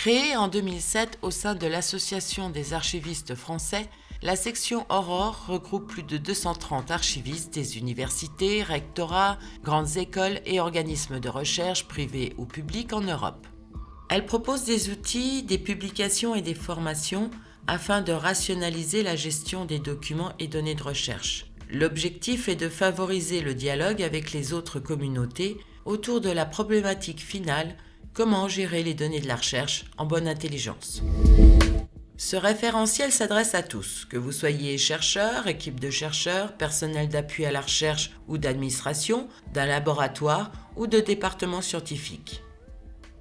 Créée en 2007 au sein de l'Association des archivistes français, la section Aurore regroupe plus de 230 archivistes des universités, rectorats, grandes écoles et organismes de recherche privés ou publics en Europe. Elle propose des outils, des publications et des formations afin de rationaliser la gestion des documents et données de recherche. L'objectif est de favoriser le dialogue avec les autres communautés autour de la problématique finale Comment gérer les données de la recherche en bonne intelligence Ce référentiel s'adresse à tous, que vous soyez chercheur, équipe de chercheurs, personnel d'appui à la recherche ou d'administration, d'un laboratoire ou de département scientifique.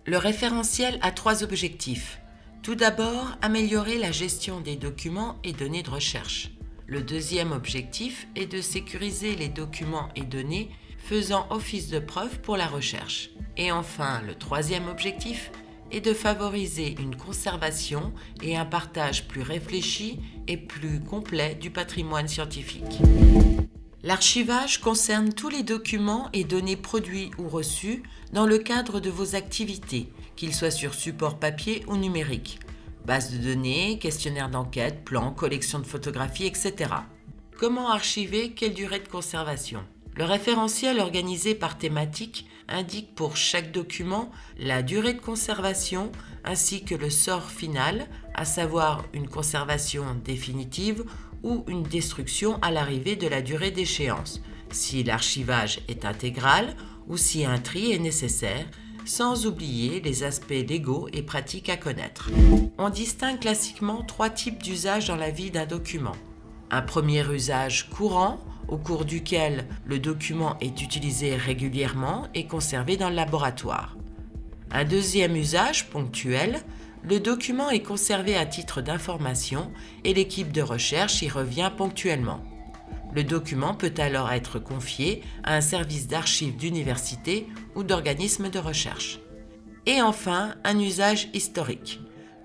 Le référentiel a trois objectifs. Tout d'abord, améliorer la gestion des documents et données de recherche. Le deuxième objectif est de sécuriser les documents et données faisant office de preuve pour la recherche. Et enfin, le troisième objectif est de favoriser une conservation et un partage plus réfléchi et plus complet du patrimoine scientifique. L'archivage concerne tous les documents et données produits ou reçus dans le cadre de vos activités, qu'ils soient sur support papier ou numérique, base de données, questionnaire d'enquête, plans, collection de photographies, etc. Comment archiver? Quelle durée de conservation? Le référentiel organisé par thématique indique pour chaque document la durée de conservation ainsi que le sort final, à savoir une conservation définitive ou une destruction à l'arrivée de la durée d'échéance, si l'archivage est intégral ou si un tri est nécessaire, sans oublier les aspects légaux et pratiques à connaître. On distingue classiquement trois types d'usages dans la vie d'un document. Un premier usage courant, au cours duquel le document est utilisé régulièrement et conservé dans le laboratoire. Un deuxième usage ponctuel, le document est conservé à titre d'information et l'équipe de recherche y revient ponctuellement. Le document peut alors être confié à un service d'archives d'université ou d'organisme de recherche. Et enfin, un usage historique.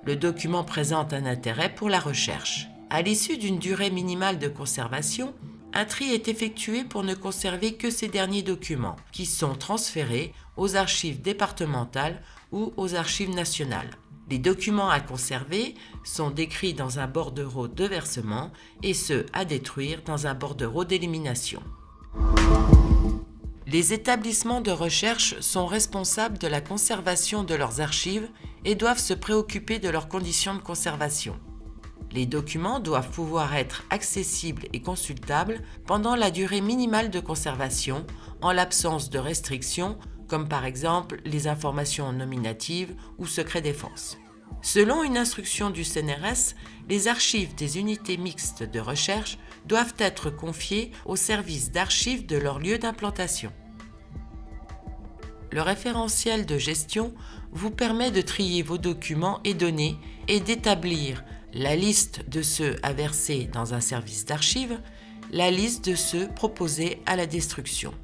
Le document présente un intérêt pour la recherche. À l'issue d'une durée minimale de conservation, un tri est effectué pour ne conserver que ces derniers documents, qui sont transférés aux archives départementales ou aux archives nationales. Les documents à conserver sont décrits dans un bordereau de versement et ceux à détruire dans un bordereau d'élimination. Les établissements de recherche sont responsables de la conservation de leurs archives et doivent se préoccuper de leurs conditions de conservation. Les documents doivent pouvoir être accessibles et consultables pendant la durée minimale de conservation en l'absence de restrictions comme par exemple les informations nominatives ou secret défense. Selon une instruction du CNRS, les archives des unités mixtes de recherche doivent être confiées au service d'archives de leur lieu d'implantation. Le référentiel de gestion vous permet de trier vos documents et données et d'établir la liste de ceux à verser dans un service d'archives, la liste de ceux proposés à la destruction.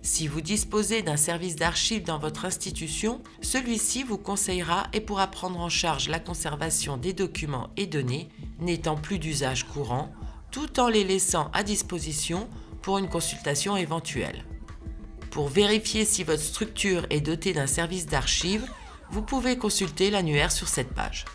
Si vous disposez d'un service d'archives dans votre institution, celui-ci vous conseillera et pourra prendre en charge la conservation des documents et données n'étant plus d'usage courant, tout en les laissant à disposition pour une consultation éventuelle. Pour vérifier si votre structure est dotée d'un service d'archives, vous pouvez consulter l'annuaire sur cette page.